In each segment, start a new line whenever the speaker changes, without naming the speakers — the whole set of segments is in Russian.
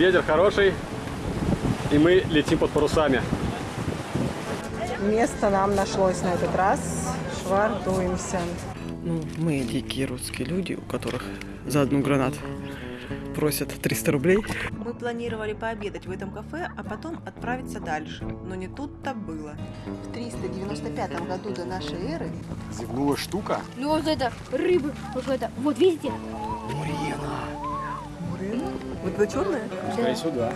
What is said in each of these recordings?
Ветер хороший, и мы летим под парусами.
Место нам нашлось на этот раз. Швартуемся.
Ну, мы дикие русские люди, у которых за одну гранату просят 300 рублей.
Мы планировали пообедать в этом кафе, а потом отправиться дальше. Но не тут-то было. В 395 году до нашей эры
Зевнула штука.
Ну вот это рыба какая-то. Вот видите?
Вот это черное?
Пускай сюда.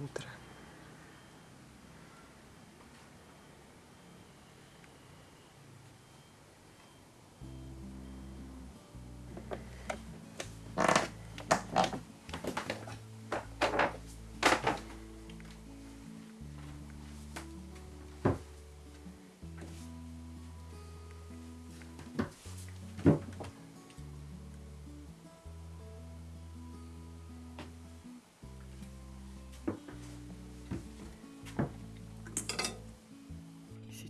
Утро.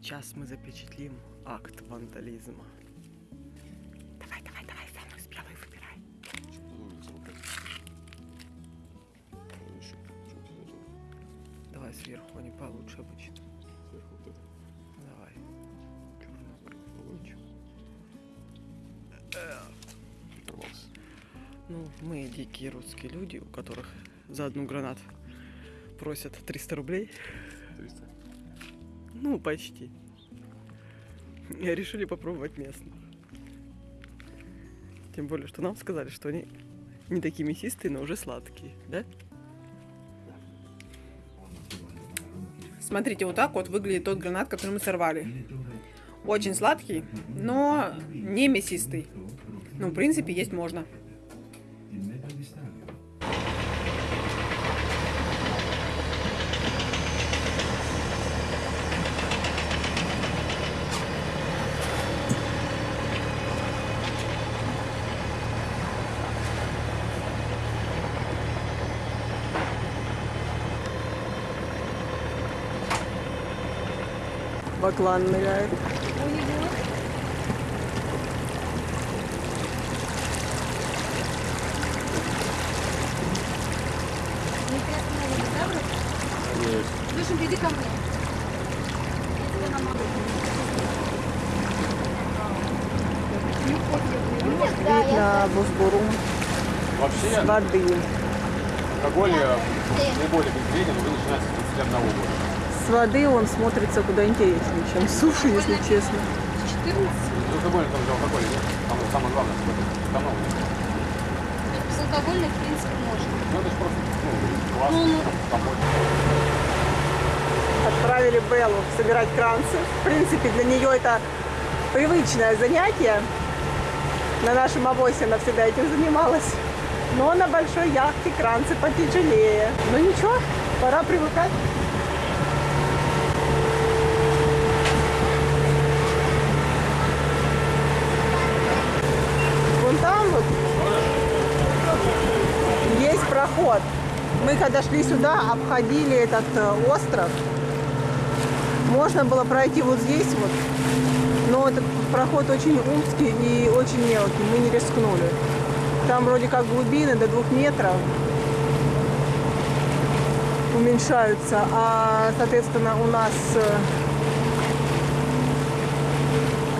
Сейчас мы запечатлим акт вандализма. Давай, давай, давай, самую смелую выбирай. Давай сверху, они получше обычно. Давай. Черную лучше. Ну, мы дикие русские люди, у которых за одну гранату просят 300 рублей.
300.
Ну, почти. Решили попробовать местных. Тем более, что нам сказали, что они не такие мясистые, но уже сладкие, да? Смотрите, вот так вот выглядит тот гранат, который мы сорвали. Очень сладкий, но не мясистый. Ну, в принципе, есть можно.
Баклан ныряет.
Слушай, иди ко мне.
Видно Бусбурум
Вообще,
с воды.
алкоголь э, наиболее безвреден уже начинается с 31 года.
С воды он смотрится куда интереснее, чем суши, если честно.
Безалкогольный там же алкоголь, нет? Там самое главное, что это.
Безалкогольный, в принципе, можно.
Ну, это же просто, ну, классно, помочь.
Отправили Беллу собирать кранцы. В принципе, для нее это привычное занятие. На нашем авосе она всегда этим занималась. Но на большой яхте кранцы потяжелее. Но ничего, пора привыкать. Вон там вот есть проход. Мы когда шли сюда, обходили этот э, остров. Можно было пройти вот здесь вот, но этот проход очень узкий и очень мелкий, мы не рискнули. Там вроде как глубины до двух метров уменьшаются, а соответственно у нас э,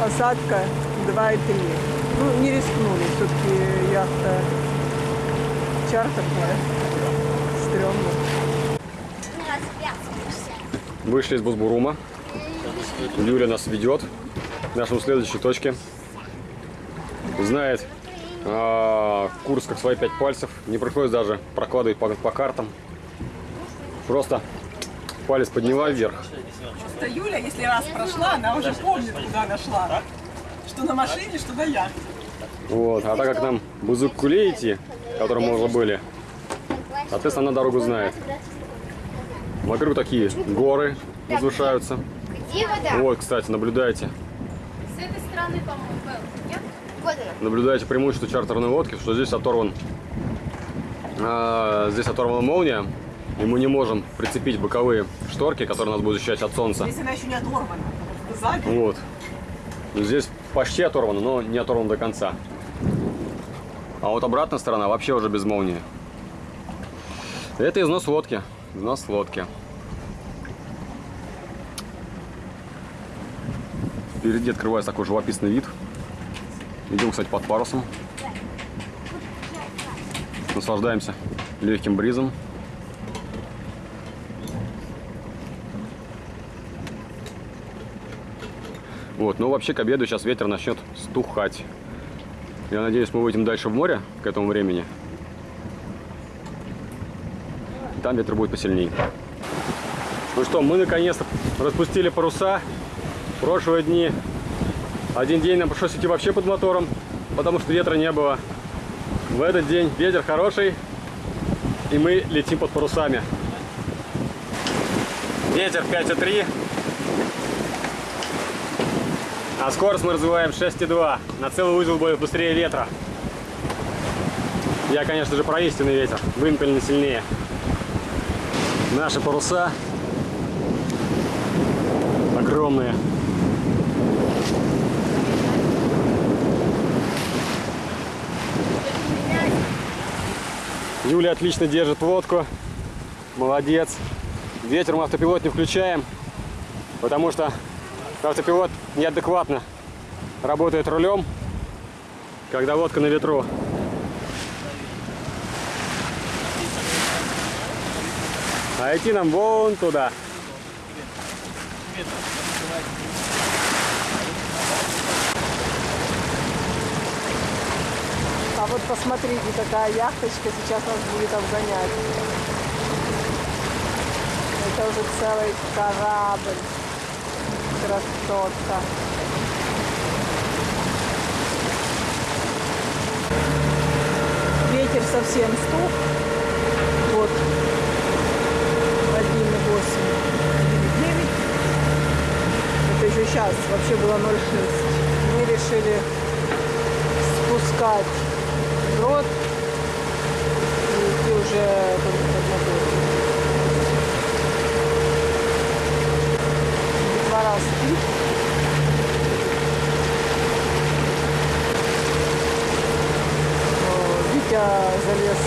посадка 2,3. Ну, не рискнули, все-таки яхта чартерная, стрёмно.
Вышли из Бузбурума. Юля нас ведет к нашему следующей точке. Знает а, курс как свои пять пальцев. Не приходится даже прокладывать по, по картам. Просто палец подняла вверх.
Просто Юля, если раз прошла, она уже помнит, куда она шла. Что на машине, что на яхте.
Вот. А так как нам Бузук Куле идти, которым мы уже были, соответственно, она дорогу знает. Вокруг такие горы возвышаются.
Где вода?
Вот, кстати, наблюдайте.
С этой стороны, по-моему? Вот.
Наблюдаете преимущество чартерной лодки, что здесь оторван, а, здесь оторвана молния, и мы не можем прицепить боковые шторки, которые нас будут защищать от солнца.
Если она еще не оторвана. Сзади.
Вот. Здесь почти оторвано, но не оторвано до конца. А вот обратная сторона вообще уже без молнии. Это износ лодки. Износ лодки. Впереди открывается такой живописный вид. Идем, кстати, под парусом. Наслаждаемся легким бризом. Вот, но вообще к обеду сейчас ветер начнет стухать. Я надеюсь, мы выйдем дальше в море к этому времени. Там ветер будет посильнее. Ну что, мы наконец-то распустили паруса. Прошлые дни один день нам пришлось идти вообще под мотором, потому что ветра не было. В этот день ветер хороший, и мы летим под парусами. Ветер 5,3. А скорость мы развиваем 6,2. На целый узел будет быстрее ветра. Я, конечно же, про истинный ветер. Вымпельный сильнее. Наши паруса огромные. Юля отлично держит лодку. Молодец. Ветер мы автопилот не включаем, потому что автопилот неадекватно работает рулем, когда лодка на ветру. А идти нам вон туда.
А вот посмотрите, какая яхточка сейчас нас будет обгонять. Это уже целый корабль. Красотка. Ветер совсем стух. Вот. 1,8. 9. Это еще сейчас. Вообще было 0,6. Мы решили спускать брод и идти уже О, Витя залез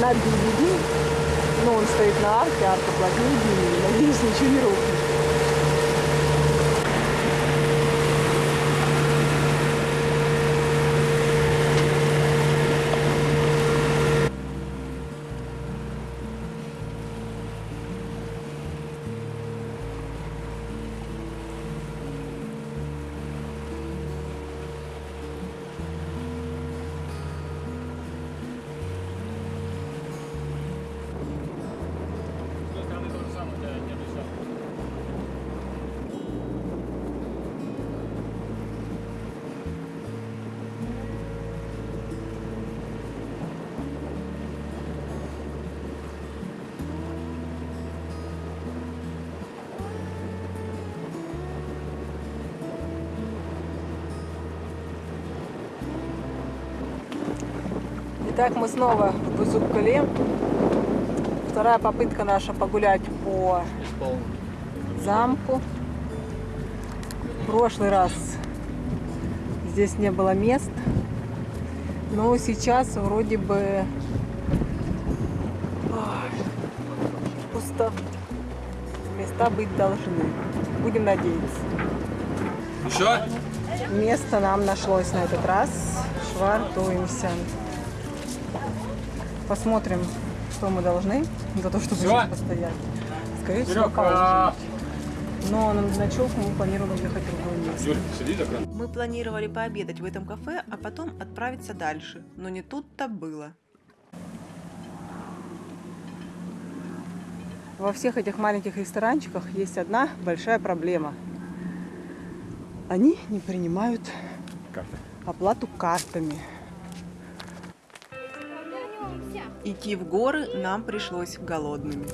на DVD. Ну, он стоит на арке, арка плотнее. Надеюсь, ничего не рухнет. Итак, мы снова в Бузук-Кале. Вторая попытка наша погулять по замку. В прошлый раз здесь не было мест. Но сейчас вроде бы ой, пусто. Места быть должны. Будем надеяться.
Еще?
Место нам нашлось на этот раз. Швартуемся. Посмотрим, что мы должны за то, чтобы здесь постоять. Скорее всего,
а,
Но на ночевку мы планируем ехать в другое место.
Юль, сиди так рано.
Мы планировали пообедать в этом кафе, а потом отправиться дальше. Но не тут-то было.
Во всех этих маленьких ресторанчиках есть одна большая проблема. Они не принимают
Карты.
оплату картами.
Идти в горы нам пришлось голодными.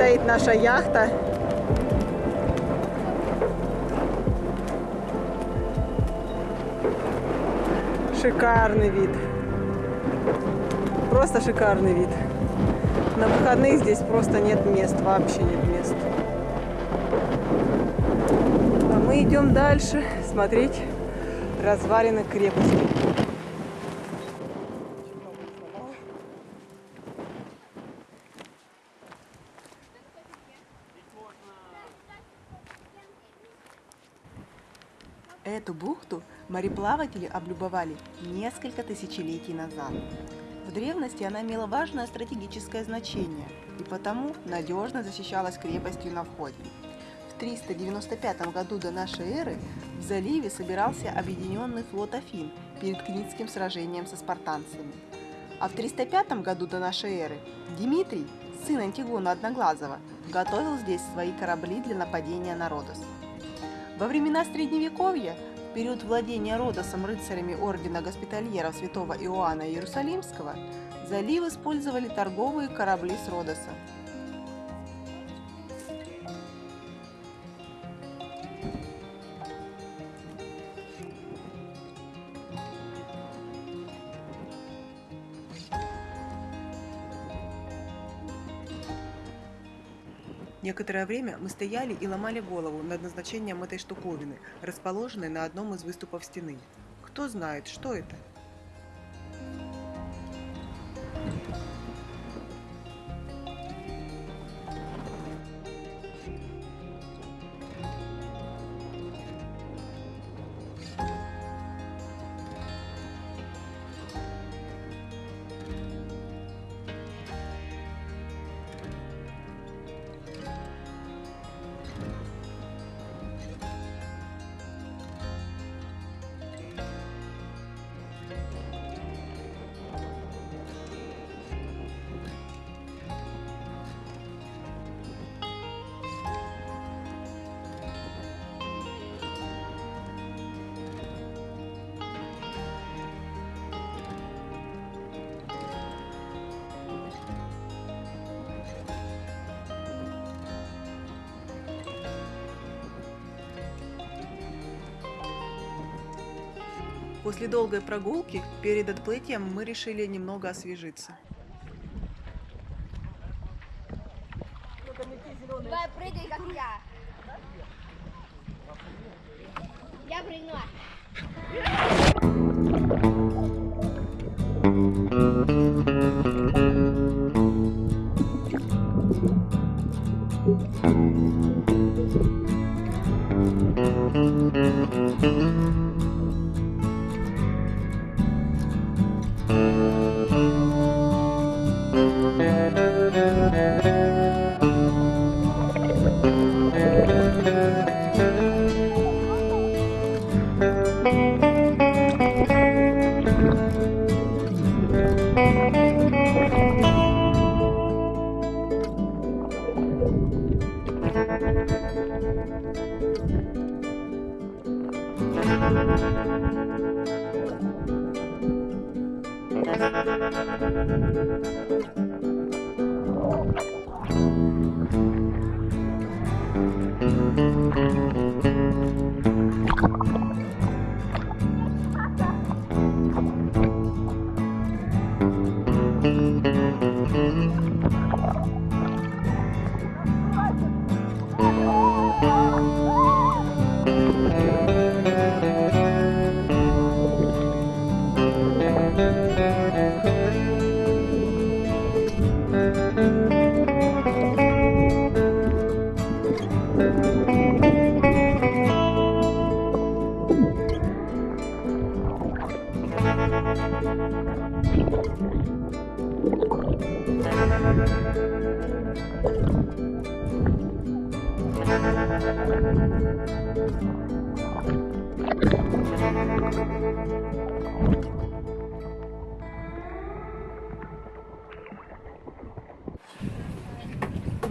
Стоит наша яхта. Шикарный вид. Просто шикарный вид. На выходных здесь просто нет мест, вообще нет мест. А мы идем дальше смотреть развалины крепости.
Эту бухту мореплаватели облюбовали несколько тысячелетий назад. В древности она имела важное стратегическое значение и потому надежно защищалась крепостью на входе. В 395 году до нашей эры в заливе собирался объединенный флот Афин перед Книтским сражением со спартанцами. А в 305 году до нашей эры Дмитрий, сын Антигона Одноглазого, готовил здесь свои корабли для нападения на Родос. Во времена Средневековья, в период владения Родосом рыцарями Ордена Госпитальеров Святого Иоанна Иерусалимского, залив использовали торговые корабли с Родоса. Некоторое время мы стояли и ломали голову над назначением этой штуковины, расположенной на одном из выступов стены. Кто знает, что это? После долгой прогулки перед отплытием мы решили немного освежиться.
Uh -huh.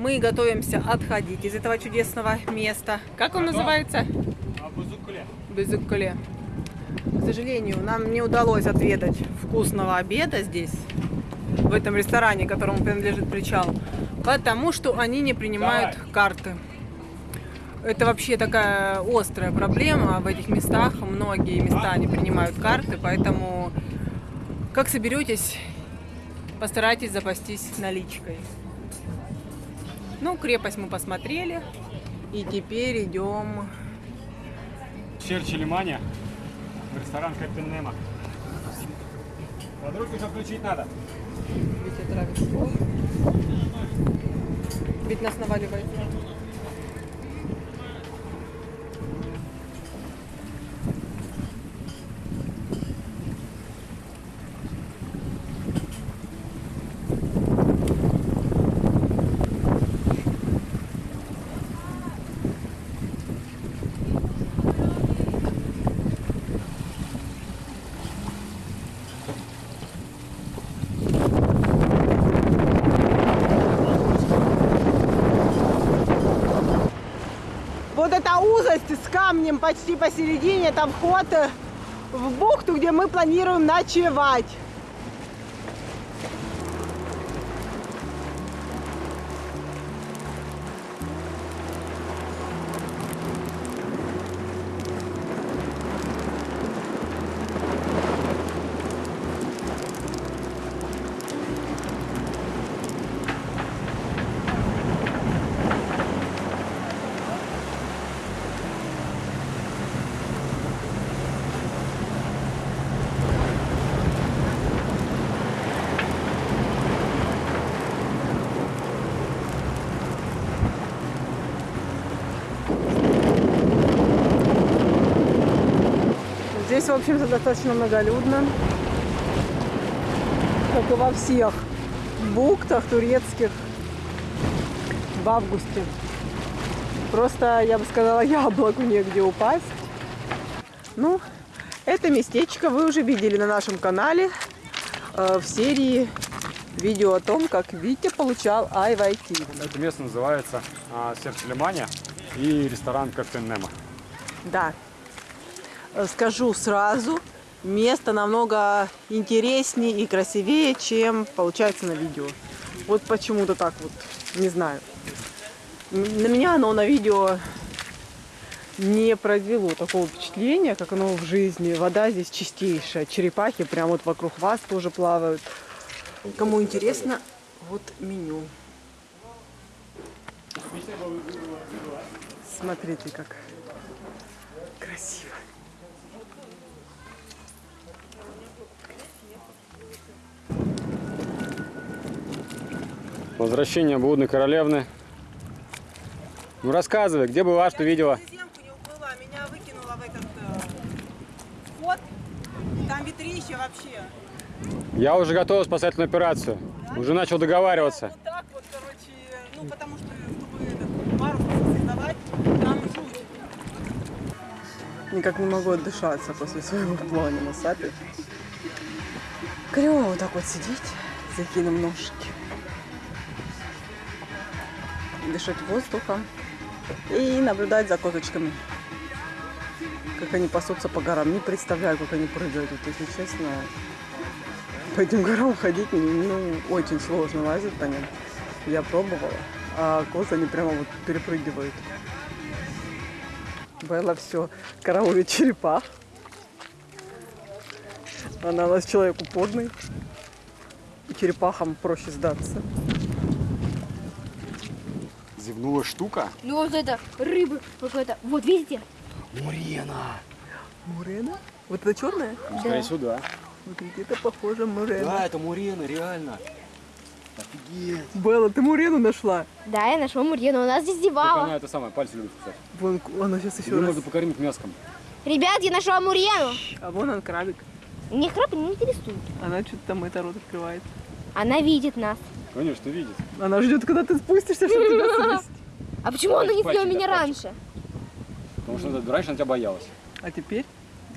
Мы готовимся отходить из этого чудесного места. Как он называется? Безуккуле. К сожалению, нам не удалось отведать вкусного обеда здесь, в этом ресторане, которому принадлежит причал. Потому что они не принимают карты. Это вообще такая острая проблема в этих местах. Многие места не принимают карты, поэтому как соберетесь, постарайтесь запастись наличкой. Ну, крепость мы посмотрели. И теперь идем.
Черчи Лимане в ресторан Капитан Немо. Подруги включить надо.
Ведь травит Ведь нас наваливает.
Вот эта узость с камнем почти посередине, это вход э, в бухту, где мы планируем ночевать. Здесь, в общем-то, достаточно многолюдно. Как и во всех бухтах турецких в августе. Просто, я бы сказала, яблоку негде упасть. Ну, это местечко вы уже видели на нашем канале э, в серии видео о том, как Витя получал IYT.
Это место называется а, Серчи Лимане и ресторан Капитан Немо.
Да. Э, Скажу сразу, место намного интереснее и красивее, чем получается на видео. Вот почему-то так вот, не знаю. На меня оно на видео не произвело такого впечатления, как оно в жизни. Вода здесь чистейшая, черепахи прямо вот вокруг вас тоже плавают. Кому интересно, вот меню. Смотрите, как красиво.
Возвращение блудной королевны. Ну рассказывай, где была, что видела?
Уплыла, меня в этот э, вход. Там ветрище вообще.
Я уже готовил спасательную операцию. Уже начал договариваться.
Вот так вот, короче, ну потому что, чтобы этот парус создавать, там жуть. Никак не могу отдышаться после своего плана на сапе. Клево вот так вот сидеть, закинув ножки. Дышать воздухом и наблюдать за козочками. Как они пасутся по горам. Не представляю, как они прыгают, вот, если честно. По этим горам ходить ну, очень сложно лазить по ним. Я пробовала, а козы они прямо вот перепрыгивают. Белла все караулит черепах. Она у нас человек упорный. И черепахам проще сдаться.
Зевнула штука.
Ну вот это рыбы какой-то. Вот видите?
Мурена.
Мурена? Вот это черная?
Скорее всего, да.
Смотрите, это похоже мурена.
Да, это Мурена, реально. Офигеть.
Белла, ты мурену нашла?
Да, я нашла Мурьену. У нас здесь девала.
она это самое, пальцы любит кусать.
Вон, она сейчас еще
Ее
раз.
можно покормить мяском.
Ребят, я нашла Мурьену.
А вон он крабик.
Мне краб не интересует.
Она что-то там это рот открывает.
Она видит нас.
Конечно, видит.
Она ждет, когда ты спустишься, чтобы тебя съесть.
А почему она не съела меня раньше?
Потому что она- раньше она тебя боялась.
А теперь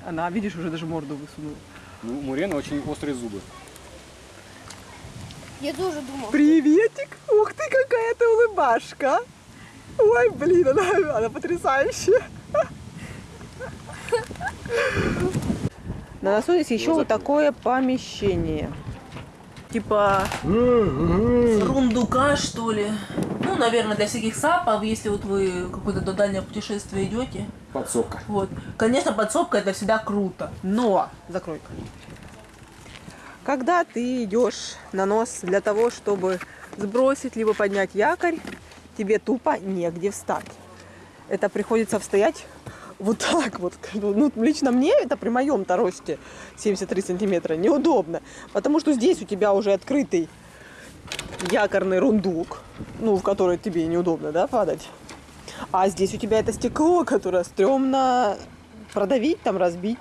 она, видишь, уже даже морду высунула.
Ну, Мурена очень острые зубы.
Я тоже думала.
Приветик! Ух ты, какая ты улыбашка! Ой, блин, она, она потрясающая. На носу есть еще вот такое помещение. Типа
рундука, что ли. Ну, наверное, для всяких сапов, если вот вы какое-то до дальнего путешествия идете.
Подсобка.
Вот. Конечно, подсобка это всегда круто.
Но, закрой. Когда ты идешь на нос для того, чтобы сбросить либо поднять якорь, тебе тупо негде встать. Это приходится встоять вот так вот. Ну, лично мне это при моем-то росте 73 сантиметра неудобно. Потому что здесь у тебя уже открытый якорный рундук, ну, в который тебе неудобно, да, падать. А здесь у тебя это стекло, которое стрёмно продавить, там, разбить.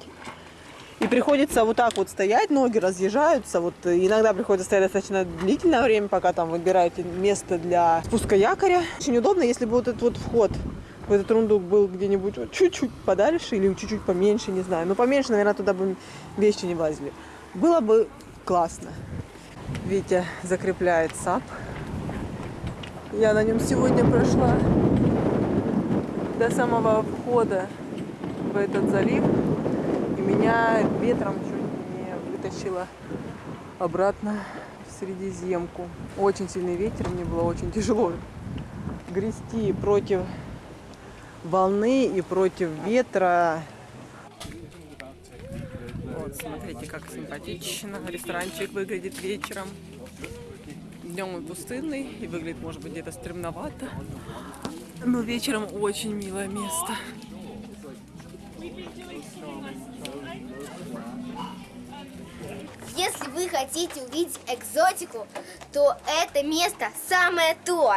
И приходится вот так вот стоять, ноги разъезжаются. Вот иногда приходится стоять достаточно длительное время, пока там выбираете место для спуска якоря. Очень удобно, если бы вот этот вот вход в этот рундук был где-нибудь чуть-чуть подальше или чуть-чуть поменьше, не знаю. Ну, поменьше, наверное, туда бы вещи не влазили. Было бы классно. Витя закрепляет САП. Я на нем сегодня прошла до самого входа в этот залив. И меня ветром чуть не вытащило обратно в Средиземку. Очень сильный ветер, мне было очень тяжело грести против волны и против ветра. Вот, смотрите, как симпатично ресторанчик выглядит вечером. Днем он пустынный и выглядит, может быть, где-то стремновато. Но вечером очень милое место.
Если вы хотите увидеть экзотику, то это место самое то.